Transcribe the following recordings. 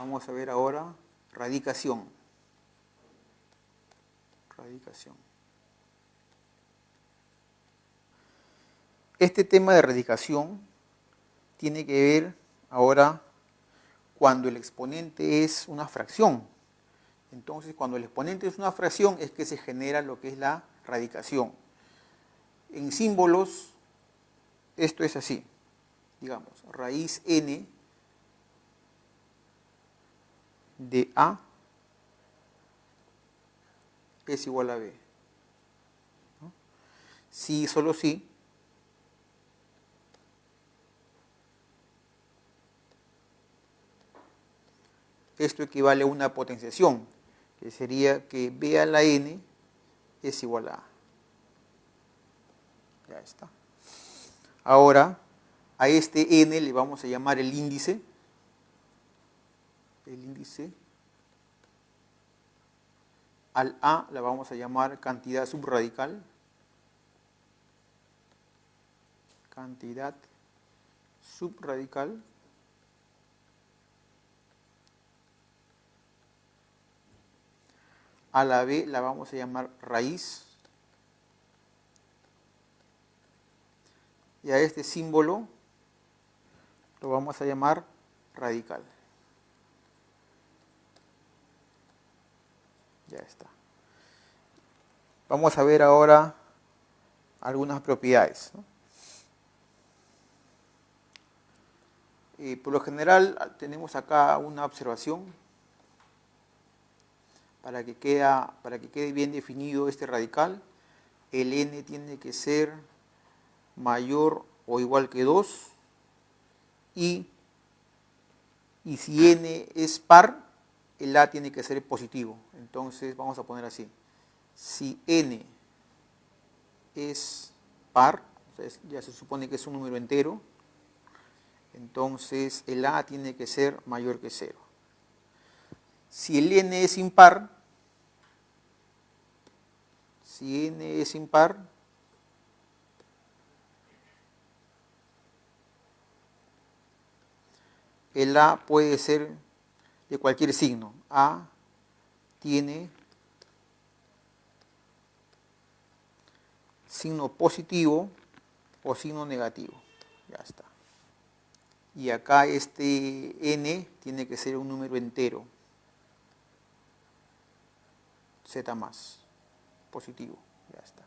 Vamos a ver ahora radicación. Radicación. Este tema de radicación tiene que ver ahora cuando el exponente es una fracción. Entonces, cuando el exponente es una fracción es que se genera lo que es la radicación. En símbolos, esto es así. Digamos, raíz n de A es igual a B. Si, solo si, esto equivale a una potenciación, que sería que B a la n es igual a A. Ya está. Ahora, a este n le vamos a llamar el índice. El índice. Al A la vamos a llamar cantidad subradical. Cantidad subradical. A la B la vamos a llamar raíz. Y a este símbolo lo vamos a llamar radical. Ya está. Vamos a ver ahora algunas propiedades. por lo general tenemos acá una observación para que, queda, para que quede bien definido este radical, el n tiene que ser mayor o igual que 2 y, y si n es par, el a tiene que ser positivo. Entonces vamos a poner así. Si n es par, ya se supone que es un número entero, entonces el a tiene que ser mayor que 0. Si el n es impar, si n es impar, el a puede ser de cualquier signo. A tiene signo positivo o signo negativo. Ya está. Y acá este n tiene que ser un número entero z más, positivo, ya está.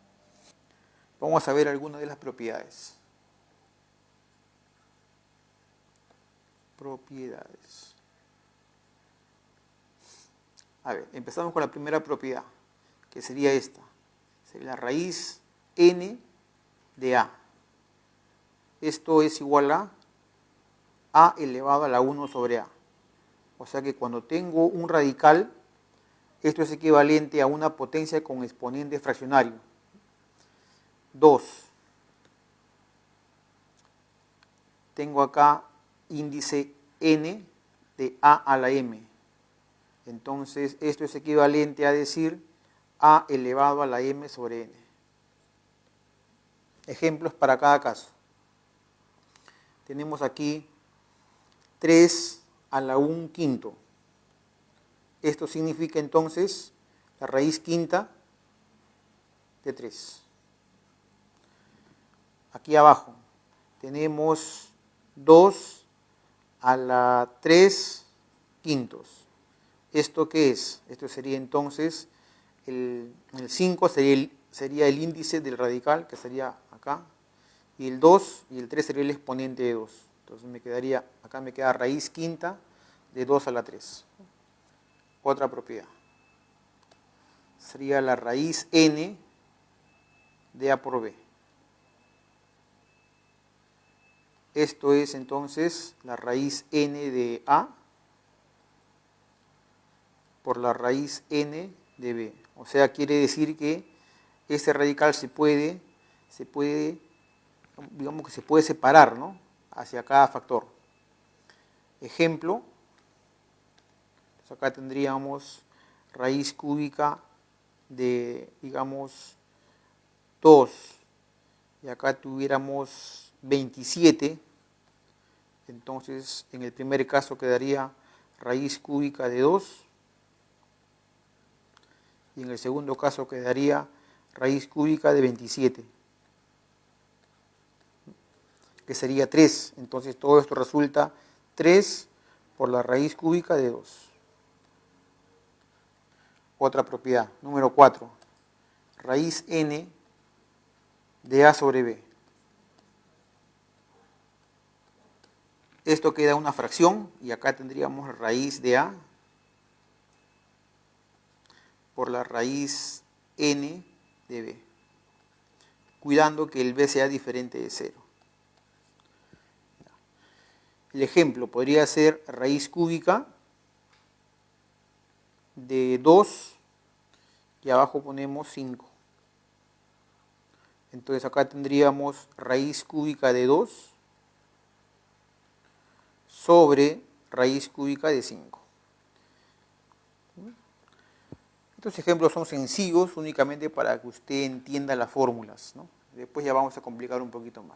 Vamos a ver algunas de las propiedades. Propiedades. A ver, empezamos con la primera propiedad, que sería esta. Sería la raíz n de a. Esto es igual a a elevado a la 1 sobre a. O sea que cuando tengo un radical esto es equivalente a una potencia con exponente fraccionario. 2. Tengo acá índice n de a a la m. Entonces, esto es equivalente a decir a elevado a la m sobre n. Ejemplos para cada caso. Tenemos aquí 3 a la 1 quinto. Esto significa entonces la raíz quinta de 3. Aquí abajo tenemos 2 a la 3 quintos. ¿Esto qué es? Esto sería entonces, el, 5 sería el, sería el índice del radical, que sería acá, y el 2 y el 3 sería el exponente de 2. Entonces me quedaría, acá me queda raíz quinta de 2 a la 3 otra propiedad. Sería la raíz n de a por b. Esto es entonces la raíz n de a por la raíz n de b. O sea, quiere decir que este radical se puede, se puede, digamos que se puede separar, ¿no? Hacia cada factor. Ejemplo, acá tendríamos raíz cúbica de, digamos, 2, y acá tuviéramos 27, entonces en el primer caso quedaría raíz cúbica de 2. Y en el segundo caso quedaría raíz cúbica de 27, que sería 3. Entonces todo esto resulta 3 por la raíz cúbica de 2. Otra propiedad, número 4, raíz n de a sobre b. Esto queda una fracción y acá tendríamos raíz de a por la raíz n de b, cuidando que el b sea diferente de 0. El ejemplo podría ser raíz cúbica de 2 y abajo ponemos 5. Entonces acá tendríamos raíz cúbica de 2 sobre raíz cúbica de 5. Estos ejemplos son sencillos únicamente para que usted entienda las fórmulas. Después ya vamos a complicar un poquito más.